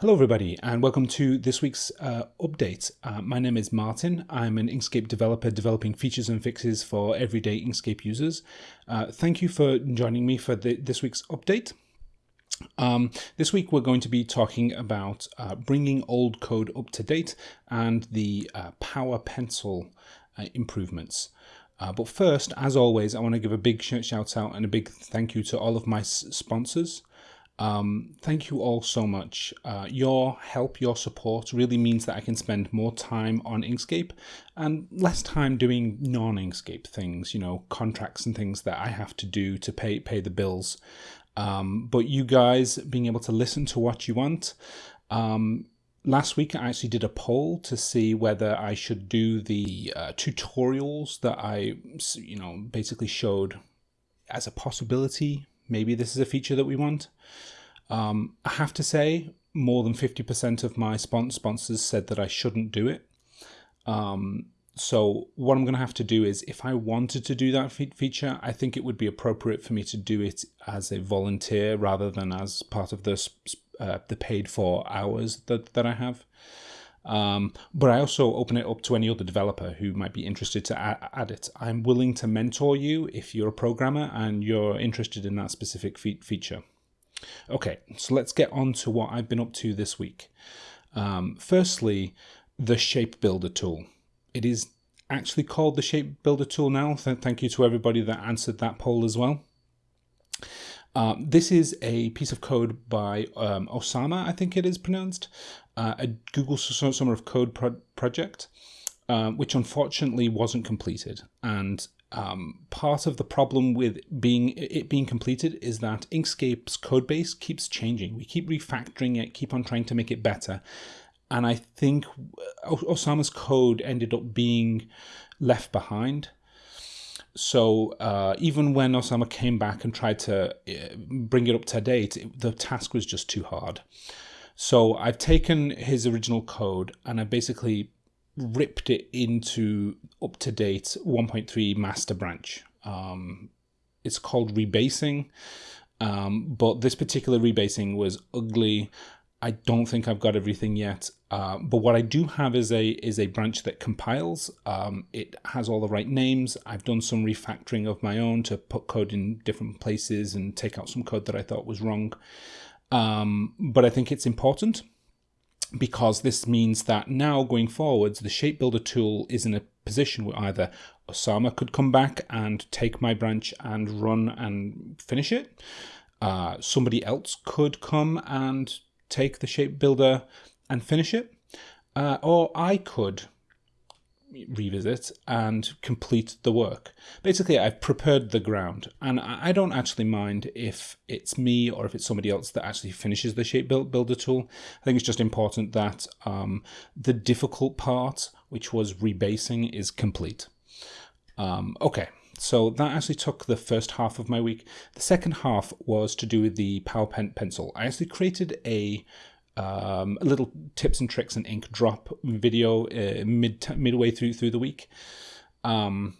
Hello everybody and welcome to this week's uh, update. Uh, my name is Martin. I'm an Inkscape developer developing features and fixes for everyday Inkscape users. Uh, thank you for joining me for the, this week's update. Um, this week we're going to be talking about uh, bringing old code up to date and the uh, Power Pencil uh, improvements. but first, as always, I want to give a big shout out and a big thank you to all of my sponsors. Um, thank you all so much. Uh, your help, your support really means that I can spend more time on Inkscape and less time doing non-Inkscape things, you know, contracts and things that I have to do to pay pay the bills. Um, but you guys being able to listen to what you want. Um, last week I actually did a poll to see whether I should do the uh, tutorials that I, you know, basically showed as a possibility maybe this is a feature that we want. Um, I have to say, more than 50% of my sponsors said that I shouldn't do it. Um, so what I'm going to have to do is, if I wanted to do that fe feature, I think it would be appropriate for me to do it as a volunteer rather than as part of the uh, the paid for hours that that I have. Um, but I also open it up to any other developer who might be interested to add, add, it. I'm willing to mentor you if you're a programmer and you're interested in that specific fe feature. Okay, so let's get on to what I've been up to this week. Um, firstly, the Shape Builder tool. It is actually called the Shape Builder tool now. Th thank you to everybody that answered that poll as well. Uh, this is a piece of code by um, Osama, I think it is pronounced, uh, a Google Summer of Code pro project, uh, which unfortunately wasn't completed. And um, part of the problem with being it being completed is that Inkscape's code base keeps changing. We keep refactoring it, keep on trying to make it better. And I think Osama's code ended up being left behind. So uh, even when Osama came back and tried to uh, bring it up to date, it, the task was just too hard. So I've taken his original code and I basically ripped it into up to date 1.3 master branch. Um, it's called rebasing, um, but this particular rebasing was ugly. I don't think I've got everything yet, uh, but what I do have is a is a branch that compiles. Um, it has all the right names. I've done some refactoring of my own to put code in different places and take out some code that I thought was wrong. Um, but I think it's important because this means that now going forwards, the shape builder tool is in a position where either Osama could come back and take my branch and run and finish it. Uh, somebody else could come and take the shape builder and finish it. Uh, or I could revisit and complete the work. Basically, I've prepared the ground, and I don't actually mind if it's me or if it's somebody else that actually finishes the shape build builder tool. I think it's just important that um, the difficult part, which was rebasing, is complete. Um, okay, so that actually took the first half of my week. The second half was to do with the PowerPen pencil. I actually created a um, a little tips and tricks and ink drop video uh, mid midway through through the week. Um,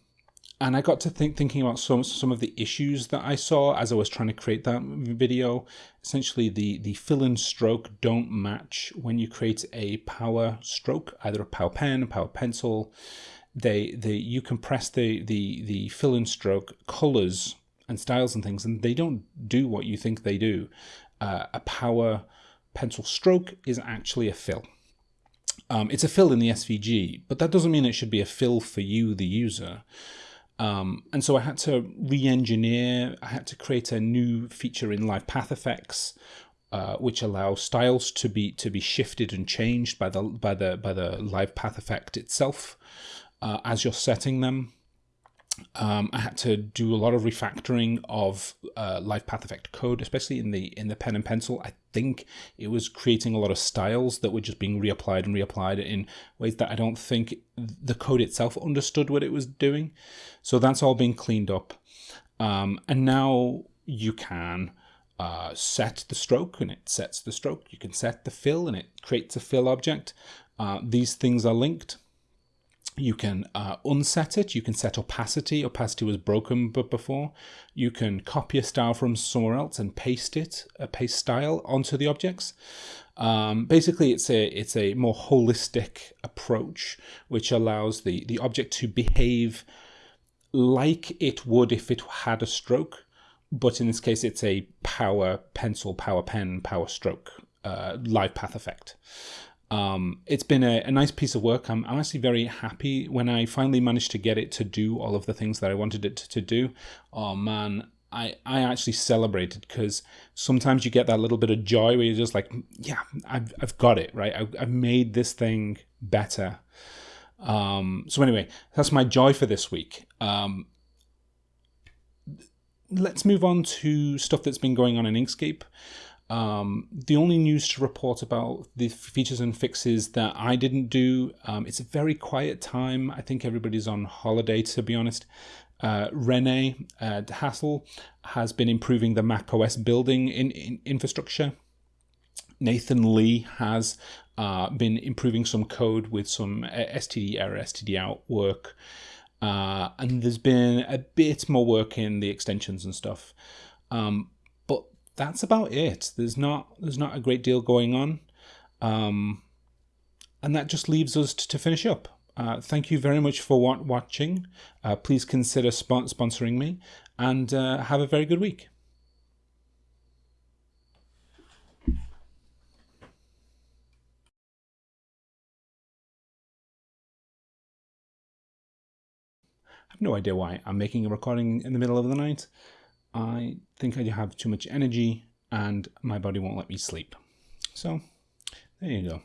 and I got to think thinking about some some of the issues that I saw as I was trying to create that video. Essentially, the the fill and stroke don't match when you create a power stroke, either a power pen, a power pencil. They they you compress the the the fill and stroke colors and styles and things, and they don't do what you think they do. Uh, a power pencil stroke is actually a fill. Um, it's a fill in the SVG, but that doesn't mean it should be a fill for you, the user. Um, and so I had to re-engineer, I had to create a new feature in Live Path Effects, uh, which allows styles to be to be shifted and changed by the by the by the Live Path Effect itself uh, as you're setting them. Um, I had to do a lot of refactoring of uh, Live Path Effect code, especially in the in the pen and pencil. I think it was creating a lot of styles that were just being reapplied and reapplied in ways that I don't think the code itself understood what it was doing. So that's all being cleaned up, um, and now you can uh, set the stroke and it sets the stroke. You can set the fill and it creates a fill object. Uh, these things are linked you can uh, unset it. You can set opacity. Opacity was broken but before. You can copy a style from somewhere else and paste it, a paste style onto the objects. Um, basically, it's a it's a more holistic approach which allows the the object to behave like it would if it had a stroke, but in this case, it's a power pencil, power pen, power stroke uh, live path effect. Um, it's been a, a, nice piece of work. I'm, actually very happy when I finally managed to get it to do all of the things that I wanted it to, to do. Oh man, I, I actually celebrated because sometimes you get that little bit of joy where you're just like, yeah, I've, I've got it, right? I, I've made this thing better. Um, so anyway, that's my joy for this week. Um, let's move on to stuff that's been going on in Inkscape. Um, the only news to report about the features and fixes that I didn't do, um, it's a very quiet time. I think everybody's on holiday, to be honest. Uh, Rene uh, Hesselle has been improving the Mac OS building in, in infrastructure. Nathan Lee has uh, been improving some code with some uh, STD error, STD out work. Uh, and there's been a bit more work in the extensions and stuff. Um, that's about it. There's not there's not a great deal going on, um, and that just leaves us to, to finish up. Uh, thank you very much for watching. Uh, please consider spon sponsoring me, and uh, have a very good week. I have no idea why I'm making a recording in the middle of the night. I think I have too much energy and my body won't let me sleep. So there you go.